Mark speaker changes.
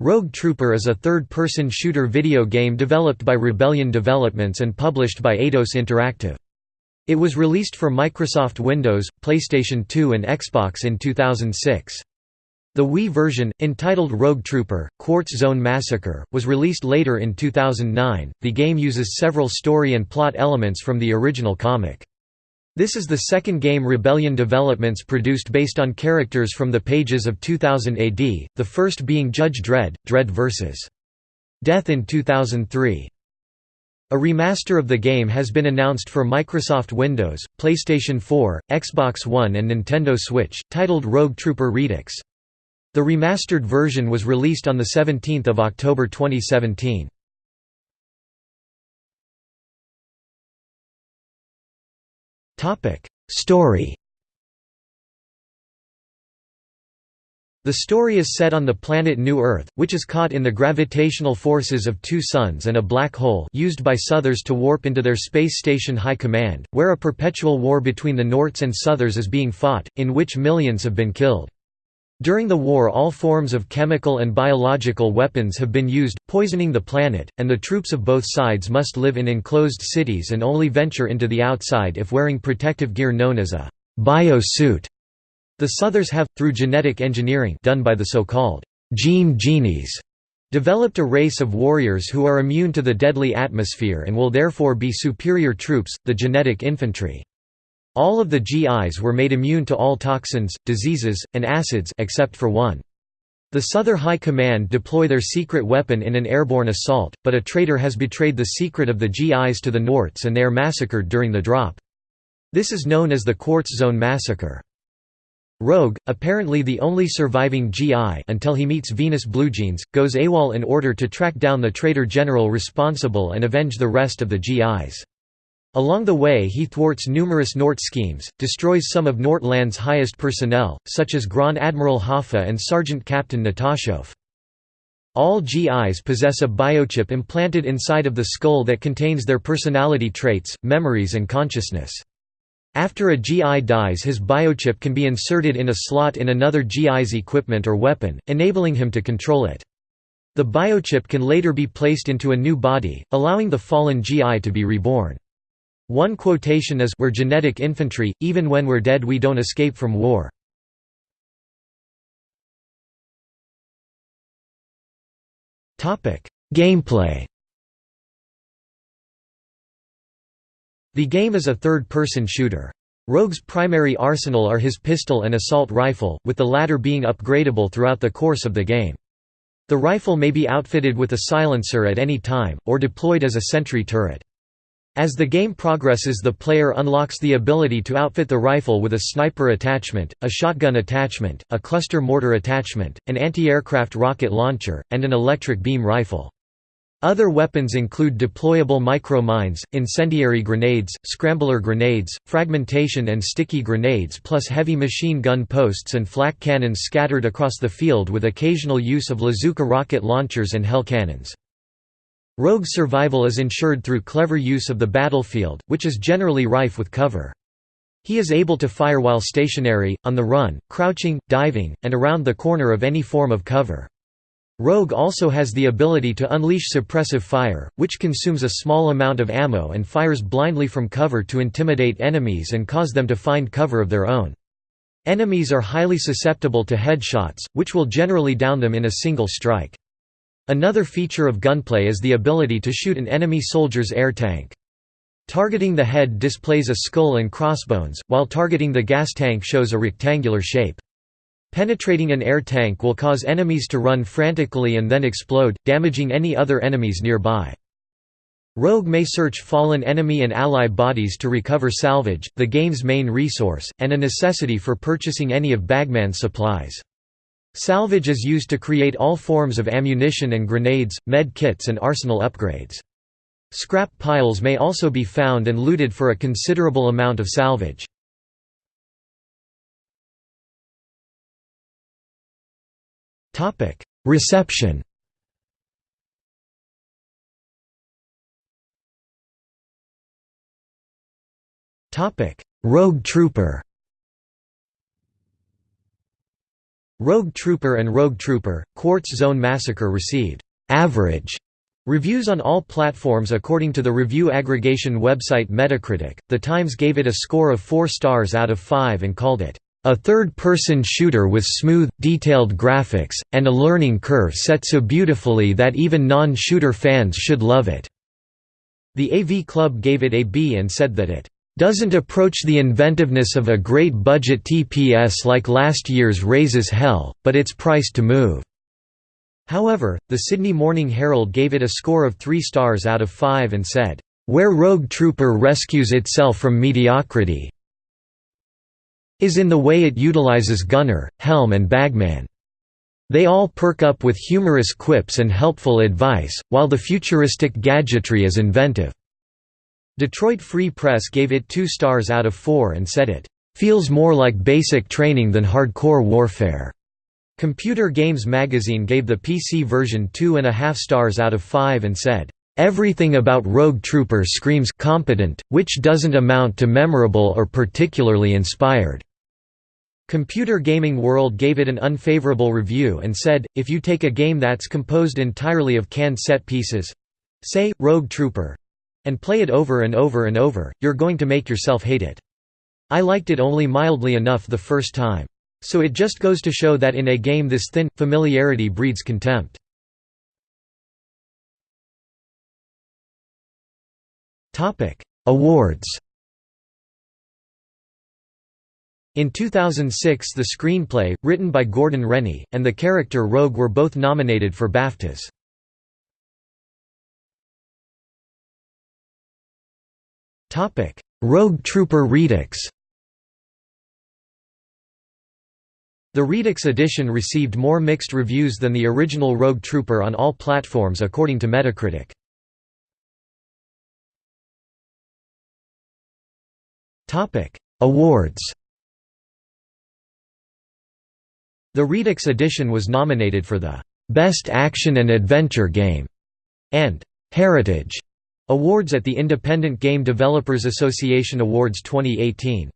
Speaker 1: Rogue Trooper is a third-person shooter video game developed by Rebellion Developments and published by Eidos Interactive. It was released for Microsoft Windows, PlayStation 2 and Xbox in 2006. The Wii version, entitled Rogue Trooper: Quartz Zone Massacre, was released later in 2009. The game uses several story and plot elements from the original comic. This is the second game Rebellion Developments produced based on characters from the pages of 2000 AD, the first being Judge Dredd, Dredd vs. Death in 2003. A remaster of the game has been announced for Microsoft Windows, PlayStation 4, Xbox One and Nintendo Switch, titled Rogue Trooper Redux. The remastered version was released on 17 October 2017. Topic: Story. The story is set on the planet New Earth, which is caught in the gravitational forces of two suns and a black hole used by Southers to warp into their space station High Command, where a perpetual war between the Norts and Southers is being fought, in which millions have been killed. During the war all forms of chemical and biological weapons have been used, poisoning the planet, and the troops of both sides must live in enclosed cities and only venture into the outside if wearing protective gear known as a bio-suit. The Southers have, through genetic engineering done by the so-called gene genies, developed a race of warriors who are immune to the deadly atmosphere and will therefore be superior troops, the genetic infantry. All of the GIs were made immune to all toxins, diseases, and acids except for one. The Souther High Command deploy their secret weapon in an airborne assault, but a traitor has betrayed the secret of the GIs to the Norts and they are massacred during the drop. This is known as the Quartz Zone Massacre. Rogue, apparently the only surviving GI until he meets Venus Bluejeans, goes AWOL in order to track down the traitor general responsible and avenge the rest of the GIs. Along the way he thwarts numerous Nort schemes, destroys some of Nortland's highest personnel, such as Grand Admiral Hoffa and Sergeant Captain Natashov. All GIs possess a biochip implanted inside of the skull that contains their personality traits, memories and consciousness. After a GI dies his biochip can be inserted in a slot in another GI's equipment or weapon, enabling him to control it. The biochip can later be placed into a new body, allowing the fallen GI to be reborn. One quotation is We're genetic infantry, even when we're dead we don't escape from war. Gameplay The game is a third-person shooter. Rogue's primary arsenal are his pistol and assault rifle, with the latter being upgradable throughout the course of the game. The rifle may be outfitted with a silencer at any time, or deployed as a sentry turret. As the game progresses the player unlocks the ability to outfit the rifle with a sniper attachment, a shotgun attachment, a cluster mortar attachment, an anti-aircraft rocket launcher, and an electric beam rifle. Other weapons include deployable micro-mines, incendiary grenades, scrambler grenades, fragmentation and sticky grenades plus heavy machine gun posts and flak cannons scattered across the field with occasional use of Lazooka rocket launchers and Hell cannons. Rogue survival is ensured through clever use of the battlefield, which is generally rife with cover. He is able to fire while stationary, on the run, crouching, diving, and around the corner of any form of cover. Rogue also has the ability to unleash suppressive fire, which consumes a small amount of ammo and fires blindly from cover to intimidate enemies and cause them to find cover of their own. Enemies are highly susceptible to headshots, which will generally down them in a single strike. Another feature of gunplay is the ability to shoot an enemy soldier's air tank. Targeting the head displays a skull and crossbones, while targeting the gas tank shows a rectangular shape. Penetrating an air tank will cause enemies to run frantically and then explode, damaging any other enemies nearby. Rogue may search fallen enemy and ally bodies to recover salvage, the game's main resource, and a necessity for purchasing any of Bagman's supplies. Salvage is used to create all forms of ammunition and grenades, med kits and arsenal upgrades. Scrap piles may also be found and looted for a considerable amount of salvage. Reception Rogue Trooper Rogue Trooper and Rogue Trooper, Quartz Zone Massacre received «average» reviews on all platforms according to the review aggregation website Metacritic. The Times gave it a score of 4 stars out of 5 and called it a third-person shooter with smooth, detailed graphics, and a learning curve set so beautifully that even non-shooter fans should love it." The AV Club gave it a B and said that it doesn't approach the inventiveness of a great budget TPS like last year's Raze's Hell, but it's priced to move." However, the Sydney Morning Herald gave it a score of 3 stars out of 5 and said, "...where Rogue Trooper rescues itself from mediocrity is in the way it utilizes Gunner, Helm and Bagman. They all perk up with humorous quips and helpful advice, while the futuristic gadgetry is inventive." Detroit Free Press gave it two stars out of four and said it, "...feels more like basic training than hardcore warfare." Computer Games Magazine gave the PC version two and a half stars out of five and said, "...everything about Rogue Trooper screams competent, which doesn't amount to memorable or particularly inspired." Computer Gaming World gave it an unfavorable review and said, if you take a game that's composed entirely of canned set pieces—say, Rogue Trooper, and play it over and over and over, you're going to make yourself hate it. I liked it only mildly enough the first time. So it just goes to show that in a game this thin, familiarity breeds contempt. Awards In 2006 the screenplay, written by Gordon Rennie, and the character Rogue were both nominated for BAFTAs. Topic: Rogue Trooper Redux. The Redux edition received more mixed reviews than the original Rogue Trooper on all platforms according to Metacritic. Topic: Awards. The Redux edition was nominated for the Best Action and Adventure Game and Heritage Awards at the Independent Game Developers Association Awards 2018.